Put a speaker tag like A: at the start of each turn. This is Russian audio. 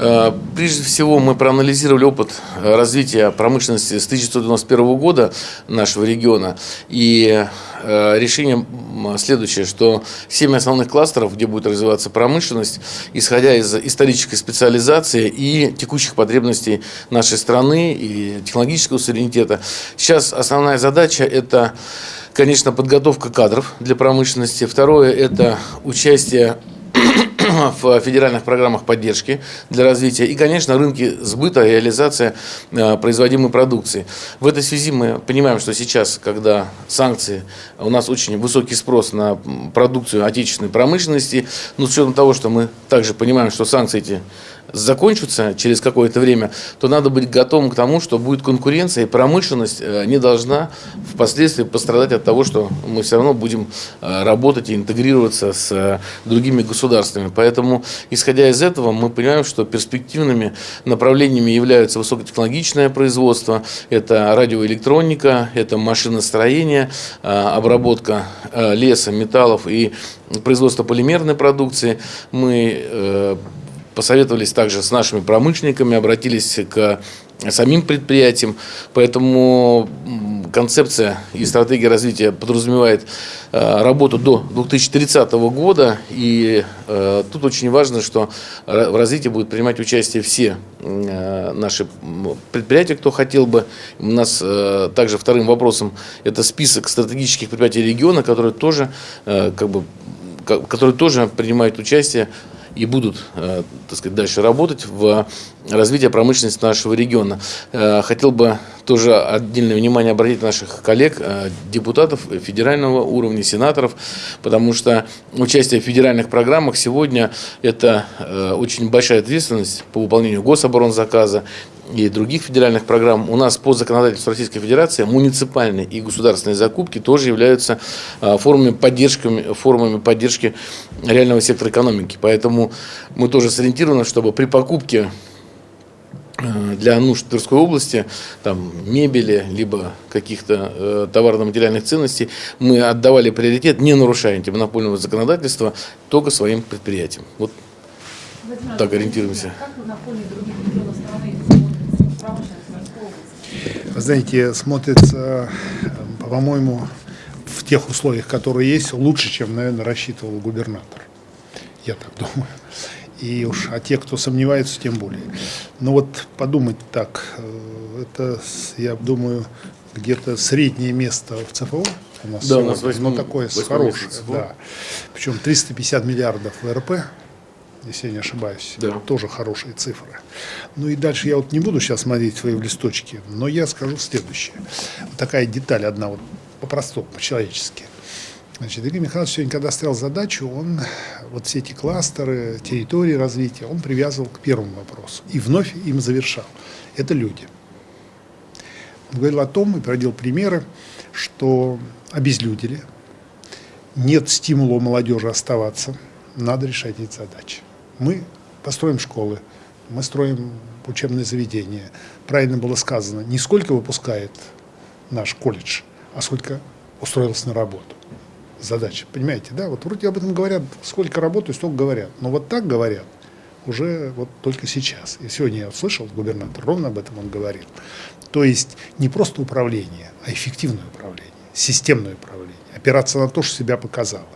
A: Э, Прежде всего, мы проанализировали опыт э, развития промышленности с 1991 года нашего региона. И э, решение следующее, что семь основных кластеров, где будет развиваться промышленность, исходя из исторической специализации и текущих потребностей нашей страны и технологического суверенитета. Сейчас основная задача – это, конечно, подготовка кадров для промышленности. Второе – это участие в федеральных программах поддержки для развития и, конечно, рынки сбыта, реализация э, производимой продукции. В этой связи мы понимаем, что сейчас, когда санкции, у нас очень высокий спрос на продукцию отечественной промышленности, но с учетом того, что мы также понимаем, что санкции эти закончатся через какое-то время, то надо быть готовым к тому, что будет конкуренция, и промышленность э, не должна впоследствии пострадать от того, что мы все равно будем э, работать и интегрироваться с другими государствами. Поэтому, исходя из этого, мы понимаем, что перспективными направлениями являются высокотехнологичное производство, это радиоэлектроника, это машиностроение, обработка леса, металлов и производство полимерной продукции. Мы посоветовались также с нашими промышленниками, обратились к самим предприятиям. Поэтому концепция и стратегия развития подразумевает э, работу до 2030 года. И э, тут очень важно, что в развитии будут принимать участие все э, наши предприятия, кто хотел бы. У нас также вторым вопросом это список стратегических предприятий региона, которые тоже, как бы, которые тоже принимают участие и будут, э, так сказать, дальше работать в развитии промышленности нашего региона. Э, хотел бы тоже отдельное внимание обратить наших коллег, э, депутатов федерального уровня, сенаторов, потому что участие в федеральных программах сегодня это очень большая ответственность по выполнению гособоронзаказа, и других федеральных программ, у нас по законодательству Российской Федерации муниципальные и государственные закупки тоже являются а, формами, поддержками, формами поддержки реального сектора экономики. Поэтому мы тоже сориентированы, чтобы при покупке а, для нужд Тверской области, там, мебели, либо каких-то э, товарно-материальных ценностей, мы отдавали приоритет, не нарушая антимонопольного законодательства, только своим предприятиям. Вот так ориентируемся. Как на фоне других регионов страны
B: вы знаете, смотрится, по-моему, в тех условиях, которые есть, лучше, чем, наверное, рассчитывал губернатор. Я так думаю. И уж, а те, кто сомневается, тем более. Но вот подумать так, э, это, я думаю, где-то среднее место в ЦФО у нас,
A: да, у нас 8,
B: ну, такое хорошее, да. Причем 350 миллиардов ВРП, если я не ошибаюсь. Да. Тоже хорошие цифры. Ну и дальше я вот не буду сейчас смотреть свои листочки, но я скажу следующее. Вот такая деталь одна, вот по-простому, по-человечески. Значит, Игорь Михайлович сегодня, когда ставил задачу, он вот все эти кластеры, территории развития, он привязывал к первому вопросу и вновь им завершал. Это люди. Он говорил о том и приводил примеры, что обезлюдили, нет стимула у молодежи оставаться, надо решать эти задачи. Мы построим школы, мы строим учебные заведения. Правильно было сказано, не сколько выпускает наш колледж, а сколько устроился на работу. Задача, понимаете, да? Вот вроде об этом говорят, сколько работаю, столько говорят. Но вот так говорят уже вот только сейчас. И сегодня я услышал, губернатор ровно об этом он говорил. То есть не просто управление, а эффективное управление, системное управление. Опираться на то, что себя показало.